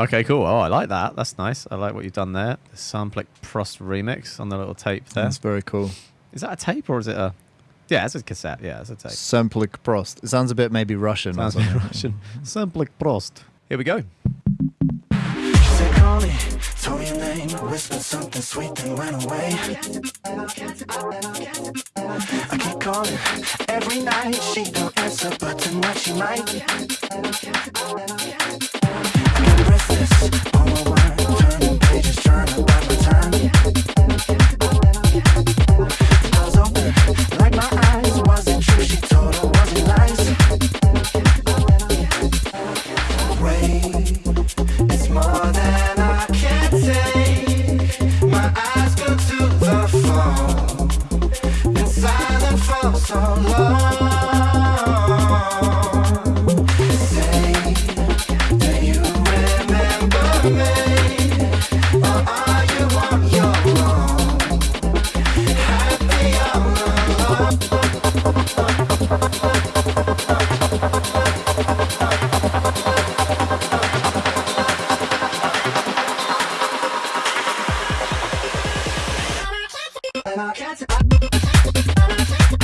Okay, cool. Oh, I like that. That's nice. I like what you've done there. The Samplic Prost remix on the little tape there. That's very cool. Is that a tape or is it a? Yeah, it's a cassette. Yeah, it's a tape. Samplik Prost. It sounds a bit maybe Russian. or Sounds like something. Russian. Samplic Prost. Here we go. She said, call me, told your name, whispered something sweet, then went away. I keep calling every night, she don't answer, but tonight she might. Get I can't She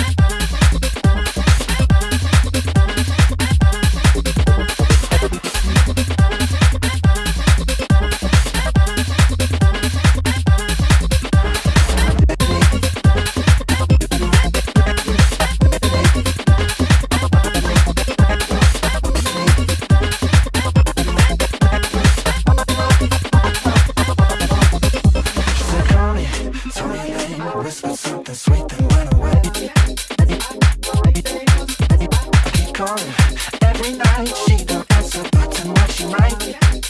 keep calling every night, she don't answer, but tonight she might.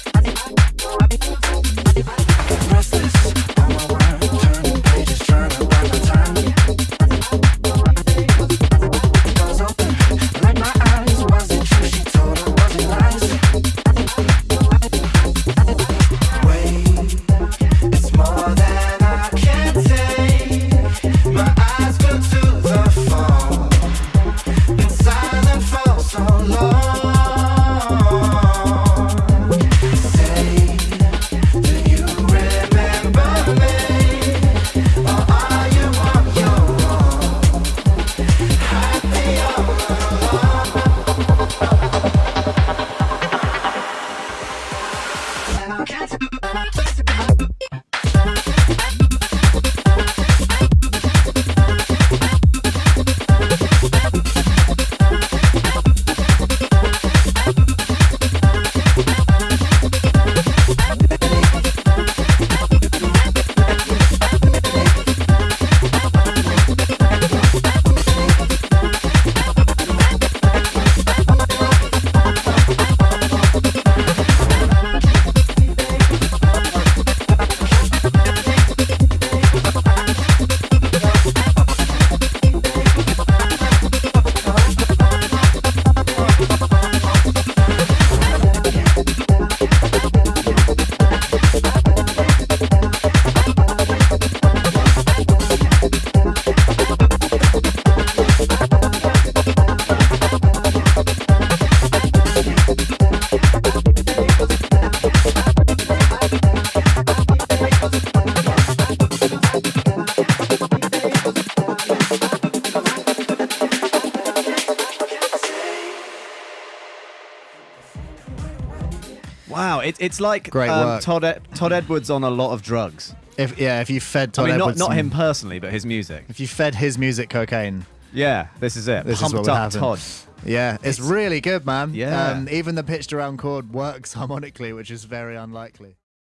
It, it's like Great um, work. Todd Ed- Todd Edwards on a lot of drugs. If yeah, if you fed Todd I mean, not Edwards not him personally, but his music. If you fed his music cocaine, Yeah, this is it. This is Pumped what would up happen. Todd. yeah, it's, It's- really good, man. Yeah. Um, even the pitched around chord works harmonically, which is very unlikely.